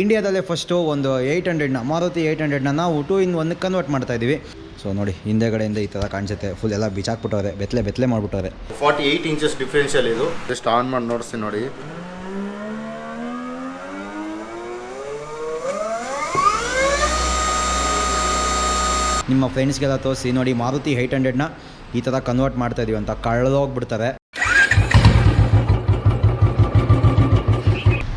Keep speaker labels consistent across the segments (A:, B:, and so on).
A: ಇಂಡಿಯಾದಲ್ಲೇ first ಒಂದು eight ಹಂಡ್ರೆಡ್ನ Maruti eight ಹಂಡ್ರೆಡ್ನ ನಾವು ಟೂ ಇನ್ ಒನ್ಗೆ ಕನ್ವರ್ಟ್ ಮಾಡ್ತಾ ಇದ್ದೀವಿ. ಸೊ ನೋಡಿ ಹಿಂದೆಗಡೆಯಿಂದ ಈ ಥರ ಕಾಣಿಸುತ್ತೆ. ಫುಲ್ ಎಲ್ಲ ಬಿಚಾಕ್ಬಿಟ್ಟವ್ರೆ ಬೆತ್ತಲೆ ಬೆತ್ತಲೆ ಮಾಡಿಬಿಟ್ಟವ್ರೆ.
B: ಫಾರ್ಟಿ ಏಯ್ಟ್ ಇಂಚಸ್ ಡಿಫ್ರೆನ್ಷಿಯಲ್ ಇದು. ಜಸ್ಟ್ ಆನ್ ಮಾಡಿ ನೋಡಿಸ್ತೀನಿ ನೋಡಿ.
A: ನಿಮ್ಮ ಫ್ರೆಂಡ್ಸ್ಗೆಲ್ಲ ತೋರಿಸಿ ನೋಡಿ ಮಾರುತಿ ಏಯ್ಟ್ ಹಂಡ್ರೆಡ್ನ ಈ ಥರ ಕನ್ವರ್ಟ್ ಮಾಡ್ತಾ ಇದೀವಿ ಅಂತ ಕಳೆದೋಗ್ಬಿಡ್ತಾರೆ.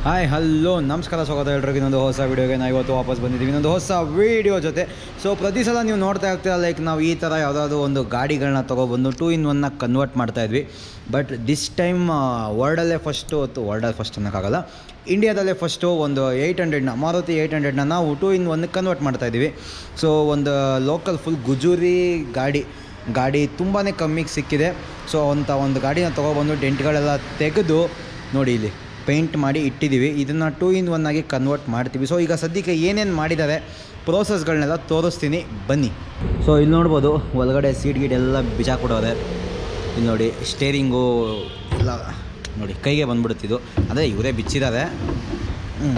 A: ಹಾಯ್, ಹಲೋ, ನಮಸ್ಕಾರ ಸ್ವಾಗತ ಹೇಳ್ರಿ ಇನ್ನೊಂದು ಹೊಸ ವೀಡಿಯೋಗೆ ನಾವು ಇವತ್ತು ವಾಪಸ್ ಬಂದಿದ್ದೀವಿ. ಇನ್ನೊಂದು ಹೊಸ ವೀಡಿಯೋ ಜೊತೆ. ಸೊ ಪ್ರತಿ ಸಲ ನೀವು ನೋಡ್ತಾ ಇರ್ತೀರ ಲೈಕ್ ನಾವು ಈ ಥರ ಯಾವುದಾದ್ರು ಒಂದು ಗಾಡಿಗಳನ್ನ ತೊಗೊಬಂದು ಟೂ ಇನ್ ಒನ್ನ ಕನ್ವರ್ಟ್ ಮಾಡ್ತಾ ಇದ್ವಿ. ಬಟ್ ದಿಸ್ ಟೈಮ್ ವರ್ಲ್ಡಲ್ಲೇ ಫಸ್ಟು ಅಥವಾ ವರ್ಲ್ಡಲ್ಲಿ ಫಸ್ಟ್ ಅನ್ನೋಕ್ಕಾಗಲ್ಲ. ಇಂಡಿಯಾದಲ್ಲೇ ಫಸ್ಟು ಒಂದು ಏಯ್ಟ್ ಹಂಡ್ರೆಡ್ನ ಮಾರುತಿ ಏಯ್ಟ್ ಹಂಡ್ರೆಡ್ನ ನಾವು ಟೂ ಇನ್ ಒನ್ ಕನ್ವರ್ಟ್ ಮಾಡ್ತಾ ಇದ್ದೀವಿ. ಸೊ ಒಂದು ಲೋಕಲ್ ಫುಲ್ ಗುಜೂರಿ ಗಾಡಿ ಗಾಡಿ ತುಂಬಾ ಕಮ್ಮಿಗೆ ಸಿಕ್ಕಿದೆ. ಸೊ ಅಂಥ ಒಂದು ಗಾಡಿನ ತೊಗೊಬಂದು ಡೆಂಟ್ಗಳೆಲ್ಲ ತೆಗೆದು ನೋಡಿ ಇಲ್ಲಿ. ಪೇಂಟ್ ಮಾಡಿ ಇಟ್ಟಿದ್ದೀವಿ. ಇದನ್ನು ಟೂ ಇನ್ ಒನ್ ಆಗಿ ಕನ್ವರ್ಟ್ ಮಾಡ್ತೀವಿ. ಸೊ ಈಗ ಸದ್ಯಕ್ಕೆ ಏನೇನು ಮಾಡಿದ್ದಾರೆ ಪ್ರೋಸೆಸ್ಗಳನ್ನೆಲ್ಲ ತೋರಿಸ್ತೀನಿ. ಬನ್ನಿ. ಸೊ ಇಲ್ಲಿ ನೋಡ್ಬೋದು, ಒಳಗಡೆ ಸೀಟ್ ಗೀಟ್ ಎಲ್ಲ ಕೊಡೋದೆ ಇಲ್ಲಿ ನೋಡಿ ಸ್ಟೇರಿಂಗು ಎಲ್ಲ ನೋಡಿ, ಕೈಗೆ ಬಂದ್ಬಿಡುತ್ತಿದ್ದು ಅದೇ ಇವರೇ ಬಿಚ್ಚಿದ್ದಾರೆ ಹ್ಞೂ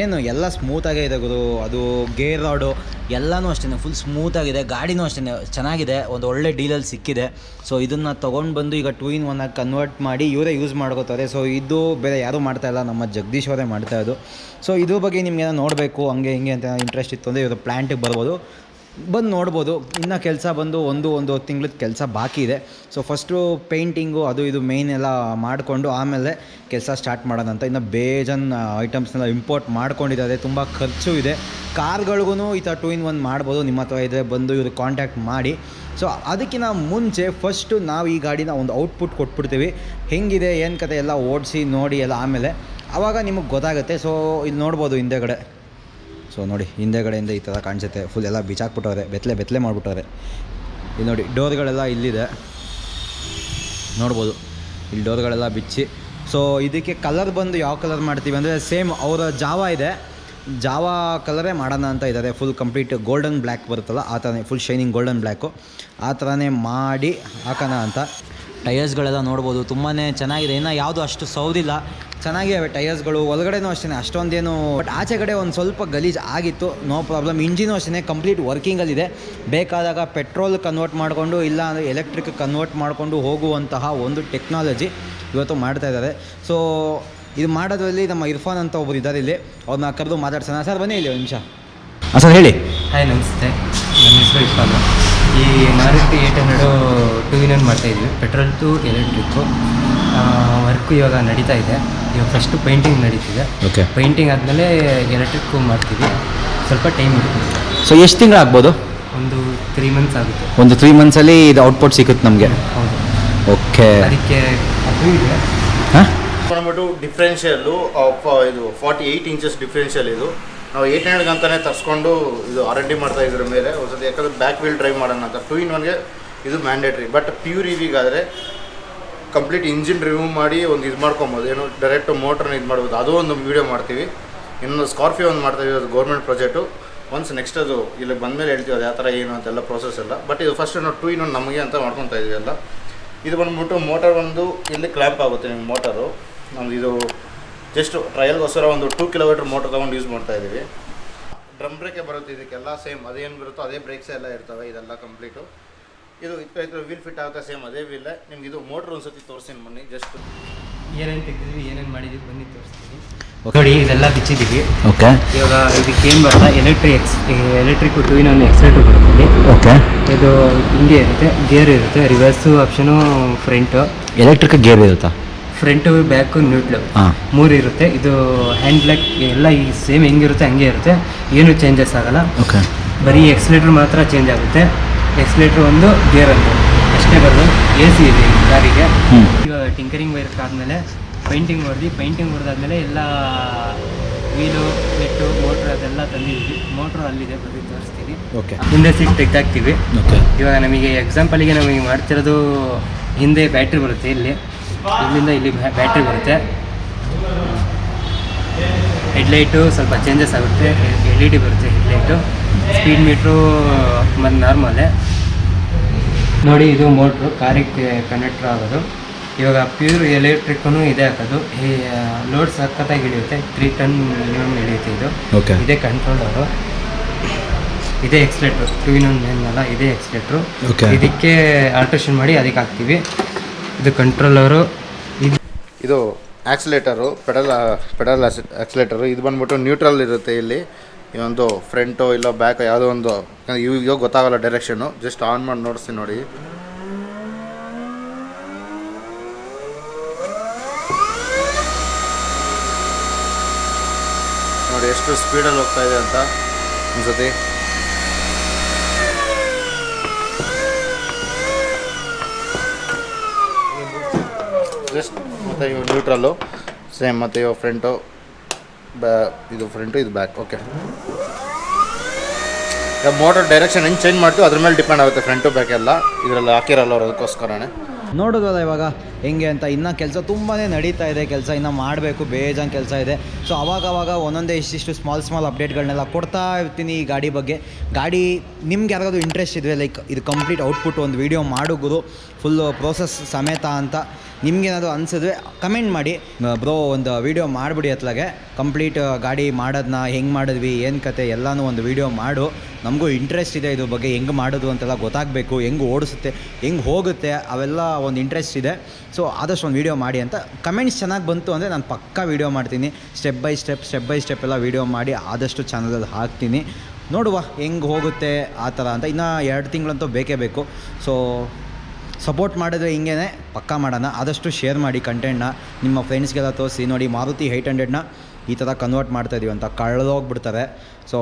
A: ಏನು, ಎಲ್ಲ ಸ್ಮೂತಾಗೇ ಇದೆ ಗುರು. ಅದು ಗೇರ್ ರಾಡು ಎಲ್ಲನೂ ಅಷ್ಟೇ ಫುಲ್ ಸ್ಮೂತಾಗಿದೆ ಗಾಡಿನೂ ಅಷ್ಟೇ ಚೆನ್ನಾಗಿದೆ. ಒಂದು ಒಳ್ಳೆ ಡೀಲಲ್ಲಿ ಸಿಕ್ಕಿದೆ. ಸೊ ಇದನ್ನು ತೊಗೊಂಡು ಬಂದು ಈಗ ಟೂ ಇನ್ ಒನ್ನಾಗಿ ಕನ್ವರ್ಟ್ ಮಾಡಿ ಇವರೇ ಯೂಸ್ ಮಾಡ್ಕೋತಾರೆ. ಸೊ ಇದು ಬೇರೆ ಯಾರೂ ಮಾಡ್ತಾ ಇಲ್ಲ. ನಮ್ಮ ಜಗದೀಶ್ ಅವರೇ ಮಾಡ್ತಾ ಇದ್ದು ಸೊ ಇದ್ರ ಬಗ್ಗೆ ನಿಮ್ಗೆ ನೋಡಬೇಕು, ಹಂಗೆ ಹಿಂಗೆ ಅಂತ ಇಂಟ್ರೆಸ್ಟ್ ಇತ್ತು ಅಂದರೆ ಇವರು ಪ್ಲ್ಯಾಂಟಿಗೆ ಬರ್ಬೋದು. ಬಂದು ನೋಡ್ಬೋದು. ಇನ್ನು ಕೆಲಸ ಬಂದು ಒಂದು ಒಂದು ತಿಂಗಳದ ಕೆಲಸ ಬಾಕಿ ಇದೆ. ಸೊ ಫಸ್ಟು ಪೇಂಟಿಂಗು ಅದು ಇದು ಮೇಯ್ನ್ ಎಲ್ಲ ಮಾಡಿಕೊಂಡು ಆಮೇಲೆ ಕೆಲಸ ಸ್ಟಾರ್ಟ್ ಮಾಡೋದಂತ ಇನ್ನು ಬೇಜನ್ ಐಟಮ್ಸ್ನೆಲ್ಲ ಇಂಪೋರ್ಟ್ ಮಾಡ್ಕೊಂಡಿದ್ದಾರೆ. ತುಂಬ ಖರ್ಚು ಇದೆ. ಕಾರ್ಗಳಿಗೂ ಈ ಥರ ಟೂ ಇನ್ ಒನ್ ಮಾಡ್ಬೋದು. ನಿಮ್ಮ ಹತ್ರ ಇದ್ದರೆ ಬಂದು ಇವರು ಕಾಂಟ್ಯಾಕ್ಟ್ ಮಾಡಿ. ಸೊ ಅದಕ್ಕಿಂತ ಮುಂಚೆ ಫಸ್ಟು ನಾವು ಈ ಗಾಡಿನ ಒಂದು ಔಟ್ಪುಟ್ ಕೊಟ್ಬಿಡ್ತೀವಿ. ಹೆಂಗಿದೆ, ಏನು ಕತೆ ಎಲ್ಲ ಓಡಿಸಿ ನೋಡಿ ಎಲ್ಲ ಆಮೇಲೆ. ಆವಾಗ ನಿಮಗೆ ಗೊತ್ತಾಗುತ್ತೆ. ಸೊ ಇಲ್ಲಿ ನೋಡ್ಬೋದು ಹಿಂದೆಗಡೆ. ಸೊ ನೋಡಿ ಹಿಂದೆಗಡೆಯಿಂದ ಈ ಥರ ಕಾಣಿಸುತ್ತೆ. ಫುಲ್ ಎಲ್ಲ ಬಿಚಾಕ್ಬಿಟ್ಟವ್ರೆ ಬೆತ್ತಲೆ ಬೆತ್ತಲೆ ಮಾಡಿಬಿಟ್ಟವ್ರೆ. ಇಲ್ಲಿ ನೋಡಿ, ಡೋರ್ಗಳೆಲ್ಲ ಇಲ್ಲಿದೆ. ನೋಡ್ಬೋದು. ಇಲ್ಲಿ ಡೋರ್ಗಳೆಲ್ಲ ಬಿಚ್ಚಿ. ಸೊ ಇದಕ್ಕೆ ಕಲರ್ ಬಂದು ಯಾವ ಕಲರ್ ಮಾಡ್ತೀವಿ ಅಂದರೆ, ಸೇಮ್ ಅವರ ಜಾವ ಇದೆ. ಜಾವ ಕಲರೇ ಮಾಡೋಣ ಅಂತ ಇದ್ದಾರೆ. ಫುಲ್ ಕಂಪ್ಲೀಟ್ ಗೋಲ್ಡನ್ ಬ್ಲ್ಯಾಕ್ ಬರುತ್ತಲ್ಲ, ಆ ಥರನೇ ಫುಲ್ ಶೈನಿಂಗ್ ಗೋಲ್ಡನ್ ಬ್ಲ್ಯಾಕು ಆ ಥರನೇ ಮಾಡಿ ಹಾಕೋಣ ಅಂತ. ಟಯರ್ಸ್ಗಳೆಲ್ಲ ನೋಡ್ಬೋದು. ತುಂಬಾ ಚೆನ್ನಾಗಿದೆ. ಇನ್ನು ಯಾವುದು ಅಷ್ಟು ಸೌದಿಲ್ಲ. ಚೆನ್ನಾಗಿವೆ ಟಯರ್ಸ್ಗಳು ಒಳಗಡೆನೂ ಅಷ್ಟೇ ಅಷ್ಟೊಂದೇನು ಬಟ್ ಆಚೆ ಕಡೆ ಒಂದು ಸ್ವಲ್ಪ ಗಲೀಜು ಆಗಿತ್ತು. No problem. ಇಂಜಿನು ಅಷ್ಟೇ ಕಂಪ್ಲೀಟ್ ವರ್ಕಿಂಗಲ್ಲಿದೆ. ಬೇಕಾದಾಗ ಪೆಟ್ರೋಲ್ ಕನ್ವರ್ಟ್ ಮಾಡಿಕೊಂಡು ಇಲ್ಲ ಅಂದರೆ ಎಲೆಕ್ಟ್ರಿಕ್ ಕನ್ವರ್ಟ್ ಮಾಡಿಕೊಂಡು ಹೋಗುವಂತಹ ಒಂದು ಟೆಕ್ನಾಲಜಿ ಇವತ್ತು ಮಾಡ್ತಾ ಇದ್ದಾರೆ. ಸೊ ಇದು ಮಾಡೋದ್ರಲ್ಲಿ ನಮ್ಮ ಇರ್ಫಾನ್ ಅಂತ ಒಬ್ಬರು ಇದ್ದಾರೆ ಇಲ್ಲಿ. ಅವ್ರನ್ನ ಕರೆದು ಮಾತಾಡ್ಸೋಣ. ಸರ್ ಬನ್ನಿ ಇಲ್ಲಿ ಒಂದು ನಿಮಿಷ. ಹಾಂ ಸರ್ ಹೇಳಿ.
C: ಹಾಯ್ ನಮಸ್ತೆ. ನನ್ನ ಹೆಸರು ಇರ್ಫಾನ್. ಈ Maruti eight hundred two wheeler one ಮಾಡ್ತಾಯಿದ್ವಿ ಪೆಟ್ರೋಲ್ ಟು ಎಲೆಕ್ಟ್ರಿಕ್ಕು ವರ್ಕು ಇವಾಗ ನಡೀತಾ ಇದೆ. ಇವಾಗ ಫಸ್ಟು ಪೇಂಟಿಂಗ್ ನಡೀತಿದೆ.
A: ಓಕೆ
C: ಪೇಂಟಿಂಗ್ ಆದಮೇಲೆ ಎಲೆಕ್ಟ್ರಿಕ್ಕು ಮಾಡ್ತೀವಿ. ಸ್ವಲ್ಪ ಟೈಮ್ ಹಿಡಿತೀವಿ.
A: ಸೊ ಎಷ್ಟು ತಿಂಗಳಾಗ್ಬೋದು
C: ಒಂದು ತ್ರೀ ಮಂತ್ಸ್ ಆಗುತ್ತೆ.
A: ಒಂದು ತ್ರೀ ಮಂತ್ಸಲ್ಲಿ ಇದು ಔಟ್ಪುಟ್ ಸಿಗುತ್ತೆ ನಮಗೆ?
C: ಹೌದು.
A: ಓಕೆ
C: ಅದಕ್ಕೆ ಅದು ಇದೆ.
A: ಹಾಂ?
B: ಬಂದ್ಬಿಟ್ಟು ಡಿಫ್ರೆನ್ಷಿಯಲ್ಲು ಇದು ಫಾರ್ಟಿ ಏಯ್ಟ್ ಇಂಚಸ್ ಡಿಫ್ರೆನ್ಷಿಯಲ್ ಇದು. ನಾವು ಏಟ್ ಹಂಡ್ರೆಡ್ ಅಂತಲೇ ತರಿಸ್ಕೊಂಡು ಇದು ಆರ್ ಎನ್ ಡಿ ಮಾಡ್ತಾ ಇದ್ರ ಮೇಲೆ ಒಂದ್ಸತಿ ಯಾಕಂದ್ರೆ ಬ್ಯಾಕ್ ವೀಲ್ ಡ್ರೈವ್ ಮಾಡೋಣ ಅಂತ. ಟೂ ಇನ್ ಒನ್ಗೆ ಇದು ಮ್ಯಾಂಡೇಟ್ರಿ ಬಟ್ ಪ್ಯೂರ್ ಇವಿಗಾದರೆ ಕಂಪ್ಲೀಟ್ ಇಂಜಿನ್ ರಿಮೂವ್ ಮಾಡಿ ಒಂದು ಇದು ಮಾಡ್ಕೊಬೋದು. ಏನು ಡೈರೆಕ್ಟ್ ಮೋಟ್ರನ್ನ ಇದು ಮಾಡ್ಬೋದು. ಅದು ಒಂದು ವೀಡಿಯೋ ಮಾಡ್ತೀವಿ. ಇನ್ನೊಂದು ಸ್ಕಾರ್ಪಿಯೋ ಒಂದು ಮಾಡ್ತಾ ಇದ್ದೀವಿ. ಅದು ಗೌರ್ಮೆಂಟ್ ಪ್ರಾಜೆಕ್ಟು ಒನ್ಸ್ ನೆಕ್ಸ್ಟ್ ಅದು ಇಲ್ಲಿ ಬಂದಮೇಲೆ ಹೇಳ್ತೀವಿ ಅದು ಯಾವ ಥರ ಏನು ಅಂತೆಲ್ಲ ಪ್ರೋಸೆಸ್ ಎಲ್ಲ. ಬಟ್ ಇದು ಫಸ್ಟ್ ನಾವು ಟೂ ಇನ್ ನಮಗೆ ಅಂತ ಮಾಡ್ಕೊತಾ ಇದೀವಿ ಎಲ್ಲ. ಇದು ಬಂದ್ಬಿಟ್ಟು ಮೋಟರ್ ಒಂದು ಇಲ್ಲಿ ಕ್ಲ್ಯಾಂಪ್ ಆಗುತ್ತೆ ನಿಮ್ಮ ಮೋಟರು ನಮ್ಮದು ಇದು ಜಸ್ಟ್ ಟ್ರಯಲ್ಗೋಸ್ಕರ ಒಂದು ಟೂ ಕಿಲೋಮೀಟ್ರ್ ಮೋಟರ್ ತೊಗೊಂಡು ಯೂಸ್ ಮಾಡ್ತಾ ಇದ್ದೀವಿ. ಡ್ರಮ್ ಬ್ರೇಕೇ ಬರುತ್ತೆ ಇದಕ್ಕೆಲ್ಲ ಸೇಮ್ ಅದೇನು ಬರುತ್ತೋ ಅದೇ ಬ್ರೇಕ್ಸ್ ಎಲ್ಲ ಇರ್ತವೆ ಇದೆಲ್ಲ ಕಂಪ್ಲೀಟು ಇದು ಇಪ್ಪತ್ತು ವೀಲ್ ಫಿಟ್ ಆಗುತ್ತೆ ಸೇಮ್ ಅದೇ ವೀಲ್ ನಿಮ್ಗೆ ಇದು ಮೋಟ್ರ್ ಒಂದ್ಸತಿ ತೋರಿಸ್ತೀನಿ ಬನ್ನಿ ಜಸ್ಟ್
C: ಏನೇನು ತೆಗೆದಿದ್ವಿ ಏನೇನು ಮಾಡಿದ್ವಿ ಬನ್ನಿ ತೋರಿಸ್ತೀನಿ ನೋಡಿ ಇದೆಲ್ಲ ಬಿಚ್ಚಿದ್ದೀವಿ.
A: ಓಕೆ
C: ಇವಾಗ ಇದಕ್ಕೆ ಏನು ಬರಲ್ಲ electric X electric two in ಒಂದು ಎಕ್ಸ್ಲೇಟರ್ ಬರುತ್ತೆ
A: ಓಕೆ
C: ಇದು ಹಿಂಗೆ ಇರುತ್ತೆ ಗೇರ್ ಇರುತ್ತೆ reverse option front
A: electric gear ಇರುತ್ತಾ?
C: ಫ್ರಂಟು ಬ್ಯಾಕು ನ್ಯೂಟ್ಲು ಮೂರು ಇರುತ್ತೆ. ಇದು ಹ್ಯಾಂಡ್ ಬ್ಲಾಕ್ ಎಲ್ಲ ಈ ಸೇಮ್ ಹೆಂಗಿರುತ್ತೆ ಹಂಗೆ ಇರುತ್ತೆ. ಏನು ಚೇಂಜಸ್ ಆಗಲ್ಲ.
A: ಓಕೆ
C: ಬರೀ ಎಕ್ಸ್ಲೇಟ್ರ್ ಮಾತ್ರ ಚೇಂಜ್ ಆಗುತ್ತೆ. ಎಕ್ಸ್ಲೇಟ್ರ್ ಒಂದು ಗೇರ್ ಒಂದು. ಅಷ್ಟೇ ಬರೋದು. ಎ ಸಿ ಇದೆ ಈ ಕಾರಿಗೆ ಇವಾಗ ಟಿಂಕರಿಂಗ್ ವೈರ್ಕ್ ಆದಮೇಲೆ ಪೈಂಟಿಂಗ್ ಹೊಡೆದು ಪೈಂಟಿಂಗ್ ಹೊಡೆದಾದ್ಮೇಲೆ ಎಲ್ಲ ವೀಲು ನೆಟ್ಟು ಮೋಟ್ರ್ ಅದೆಲ್ಲ ತಂದಿದ್ದೀವಿ ಮೋಟ್ರ್ ಅಲ್ಲಿದೆ ಬರೀ ತೋರಿಸ್ತೀವಿ
A: ಓಕೆ
C: ಹಿಂದೆ ಸೀಟ್ ತೆಗ್ದಾಕ್ತೀವಿ. ಇವಾಗ ನಮಗೆ ಎಕ್ಸಾಂಪಲಿಗೆ ನಮಗೆ ಮಾಡ್ತಿರೋದು ಹಿಂದೆ ಬ್ಯಾಟ್ರಿ ಬರುತ್ತೆ ಇಲ್ಲಿ. ಇಲ್ಲಿಂದ ಇಲ್ಲಿ ಬ್ಯಾಟ್ರಿ ಬರುತ್ತೆ. ಹೆಡ್ಲೈಟು ಸ್ವಲ್ಪ ಚೇಂಜಸ್ ಆಗುತ್ತೆ. ಎಲ್ ಇ ಡಿ ಬರುತ್ತೆ ಹೆಡ್ಲೈಟು. ಸ್ಪೀಡ್ ಮೀಟ್ರು ಮತ್ತು ನಾರ್ಮಲೇ. ನೋಡಿ ಇದು ಮೋಟ್ರು. ಕಾರಿಗೆ ಕನೆಕ್ಟ್ರ್ ಆಗೋದು. ಇವಾಗ ಪ್ಯೂರ್ ಎಲೆಕ್ಟ್ರಿಕ್ನು ಇದೆ ಹಾಕೋದು. ಈ ಲೋಡ್ ಸಖತ್ತಾಗಿ ಹಿಡಿಯುತ್ತೆ. ತ್ರೀ ಟನ್ ಮಿನಿಮಮ್ ಹಿಡಿಯುತ್ತೆ ಇದು. ಇದೇ ಕಂಟ್ರೋಲರು ಇದೇ ಎಕ್ಸ್ಲೇಟ್ರು ಟೂ ಇನ್ ಒನ್ ಏನಲ್ಲ ಇದೇ ಎಕ್ಸ್ಲೇಟ್ರು ಇದಕ್ಕೆ ಆಲ್ಟ್ರೇಷನ್ ಮಾಡಿ ಅದಕ್ಕೆ ಹಾಕ್ತೀವಿ. ಇದು ಕಂಟ್ರೋಲರು. ಇದು
B: ಆಕ್ಸಿಲೇಟರು, ಪೆಡಲ್ ಪೆಡಲ್ ಆಕ್ಸಿಲೇಟರು. ಇದು ಬಂದ್ಬಿಟ್ಟು ನ್ಯೂಟ್ರಲ್ ಇರುತ್ತೆ ಇಲ್ಲಿ. ಈ ಒಂದು ಫ್ರಂಟು ಇಲ್ಲ ಬ್ಯಾಕ್ ಯಾವುದೋ ಒಂದು ಇವಾಗ ಗೊತ್ತಾಗಲ್ಲ ಡೈರೆಕ್ಷನು ಜಸ್ಟ್ ಆನ್ ಮಾಡಿ ನೋಡಿಸ್ತೀನಿ ನೋಡಿ. ನೋಡಿ ಎಷ್ಟು ಸ್ಪೀಡಲ್ಲಿ ಹೋಗ್ತಾ ಇದೆ ಅಂತ ಅನ್ಸತಿ ಜಸ್ಟ್ ಮತ್ತು ಇವು ನ್ಯೂಟ್ರಲ್ಲು ಸೇಮ್ ಮತ್ತು ಇವು ಫ್ರಂಟು ಬ್ಯಾ ಇದು ಫ್ರಂಟು ಇದು ಬ್ಯಾಕ್ ಓಕೆ ಮೋಟರ್ ಡೈರೆಕ್ಷನ್ ಹೆಂಗೆ ಚೇಂಜ್ ಮಾಡ್ತೀವಿ ಅದ್ರ ಮೇಲೆ ಡಿಪೆಂಡ್ ಆಗುತ್ತೆ ಫ್ರಂಟು ಬ್ಯಾಕ್ ಎಲ್ಲ. ಇದರಲ್ಲಿ ಹಾಕಿರಲ್ಲ ಅವ್ರು ಅದಕ್ಕೋಸ್ಕರನೇ.
A: ನೋಡೋದಲ್ಲ ಇವಾಗ. ಹೆಂಗೆ ಅಂತ ಇನ್ನು ಕೆಲಸ ತುಂಬಾ ನಡೀತಾ ಇದೆ, ಕೆಲಸ ಇನ್ನೂ ಮಾಡಬೇಕು, ಬೇಜಾನ್ ಕೆಲಸ ಇದೆ. ಸೊ ಅವಾಗವಾಗ ಅವಾಗ ಒಂದೊಂದೇ ಇಷ್ಟಿಷ್ಟು ಸ್ಮಾಲ್ ಸ್ಮಾಲ್ ಅಪ್ಡೇಟ್ಗಳನ್ನೆಲ್ಲ ಕೊಡ್ತಾ ಇರ್ತೀನಿ ಈ ಗಾಡಿ ಬಗ್ಗೆ. ಗಾಡಿ ನಿಮ್ಗೆ ಯಾರಿಗಾದ್ರು ಇಂಟ್ರೆಸ್ಟ್ ಇದ್ದರೆ ಲೈಕ್ ಇದು ಕಂಪ್ಲೀಟ್ ಔಟ್ಪುಟ್ ಒಂದು ವೀಡಿಯೋ ಮಾಡೋದು ಫುಲ್ಲು ಪ್ರೋಸೆಸ್ ಸಮೇತ ಅಂತ ನಿಮ್ಗೇನಾದ್ರು ಅನಿಸಿದ್ರೆ ಕಮೆಂಟ್ ಮಾಡಿ. ಬ್ರೋ ಒಂದು ವೀಡಿಯೋ ಮಾಡಿಬಿಡಿ ಅತ್ಲಾಗೆ. ಕಂಪ್ಲೀಟ್ ಗಾಡಿ ಮಾಡೋದನ್ನ ಹೆಂಗೆ ಮಾಡಿದ್ವಿ, ಏನು ಕತೆ, ಎಲ್ಲನೂ ಒಂದು ವೀಡಿಯೋ ಮಾಡು. ನಮಗೂ ಇಂಟ್ರೆಸ್ಟ್ ಇದೆ ಇದ್ರ ಬಗ್ಗೆ, ಹೆಂಗೆ ಮಾಡೋದು ಅಂತೆಲ್ಲ ಗೊತ್ತಾಗಬೇಕು, ಹೆಂಗೆ ಓಡಿಸುತ್ತೆ, ಹೆಂಗೆ ಹೋಗುತ್ತೆ, ಅವೆಲ್ಲ ಒಂದು ಇಂಟ್ರೆಸ್ಟ್ ಇದೆ. ಸೊ ಆದಷ್ಟು ಒಂದು ವೀಡಿಯೋ ಮಾಡಿ ಅಂತ ಕಮೆಂಟ್ಸ್ ಚೆನ್ನಾಗಿ ಬಂತು ಅಂದರೆ ನಾನು ಪಕ್ಕಾ ವೀಡಿಯೋ ಮಾಡ್ತೀನಿ. Step by step step by step ಎಲ್ಲ ವೀಡಿಯೋ ಮಾಡಿ ಆದಷ್ಟು ಚಾನಲಲ್ಲಿ ಹಾಕ್ತೀನಿ. ನೋಡುವ ಹೆಂಗೆ ಹೋಗುತ್ತೆ ಆ ಥರ ಅಂತ. ಇನ್ನು ಎರಡು ತಿಂಗಳಂತೂ ಬೇಕೇ ಬೇಕು. ಸೊ ಸಪೋರ್ಟ್ ಮಾಡಿದ್ರೆ ಹಿಂಗೇ ಪಕ್ಕಾ ಮಾಡೋಣ. ಆದಷ್ಟು ಶೇರ್ ಮಾಡಿ ಕಂಟೆಂಟ್ನ ನಿಮ್ಮ ಫ್ರೆಂಡ್ಸ್ಗೆಲ್ಲ ತೋರಿಸಿ. ನೋಡಿ, ಮಾರುತಿ ಏಯ್ಟ್ ಹಂಡ್ರೆಡ್ನ ಈ ಥರ ಕನ್ವರ್ಟ್ ಮಾಡ್ತಾ ಇದೀವಿ ಅಂತ ಕಳೆದೋಗ್ಬಿಡ್ತಾರೆ ಸೊ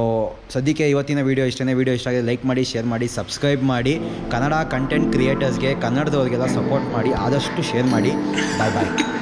A: ಸದ್ಯಕ್ಕೆ ಇವತ್ತಿನ ವೀಡಿಯೋ ಇಷ್ಟೇ ವೀಡಿಯೋ ಇಷ್ಟ ಆಗಿದೆ ಲೈಕ್ ಮಾಡಿ ಶೇರ್ ಮಾಡಿ ಸಬ್ಸ್ಕ್ರೈಬ್ ಮಾಡಿ. ಕನ್ನಡ ಕಂಟೆಂಟ್ ಕ್ರಿಯೇಟರ್ಸ್ಗೆ ಕನ್ನಡದವ್ರಿಗೆಲ್ಲ ಸಪೋರ್ಟ್ ಮಾಡಿ, ಆದಷ್ಟು ಶೇರ್ ಮಾಡಿ. ಬಾಯ್ ಬಾಯ್